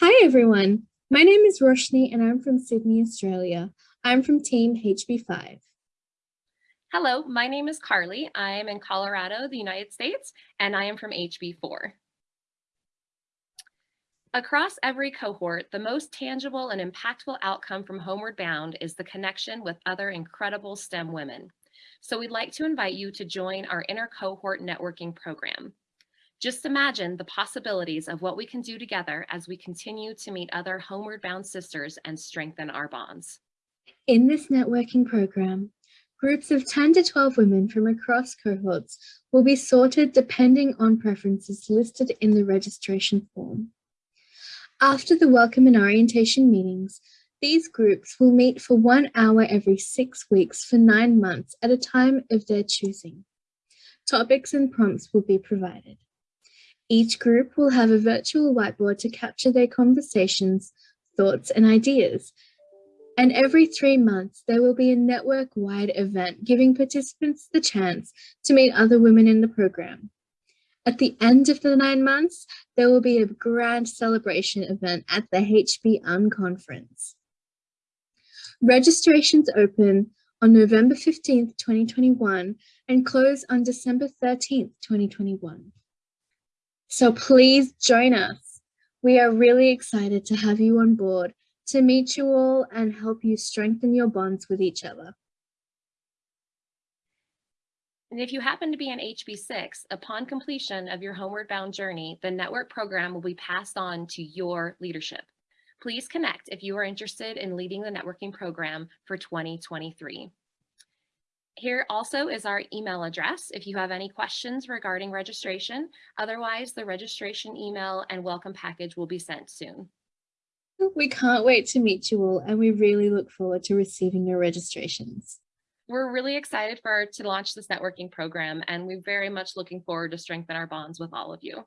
Hi everyone, my name is Roshni and I'm from Sydney, Australia. I'm from Team HB5. Hello, my name is Carly. I am in Colorado, the United States, and I am from HB4. Across every cohort, the most tangible and impactful outcome from Homeward Bound is the connection with other incredible STEM women. So we'd like to invite you to join our inner cohort networking program. Just imagine the possibilities of what we can do together as we continue to meet other homeward bound sisters and strengthen our bonds. In this networking program, groups of 10 to 12 women from across cohorts will be sorted depending on preferences listed in the registration form. After the welcome and orientation meetings, these groups will meet for one hour every six weeks for nine months at a time of their choosing. Topics and prompts will be provided. Each group will have a virtual whiteboard to capture their conversations, thoughts and ideas. And every three months, there will be a network-wide event giving participants the chance to meet other women in the program. At the end of the nine months, there will be a grand celebration event at the HB Unconference. Registrations open on November 15th, 2021 and close on December 13th, 2021. So please join us. We are really excited to have you on board to meet you all and help you strengthen your bonds with each other. And if you happen to be an HB6, upon completion of your homeward bound journey, the network program will be passed on to your leadership. Please connect if you are interested in leading the networking program for 2023. Here also is our email address if you have any questions regarding registration. Otherwise, the registration email and welcome package will be sent soon. We can't wait to meet you all and we really look forward to receiving your registrations. We're really excited for to launch this networking program and we're very much looking forward to strengthen our bonds with all of you.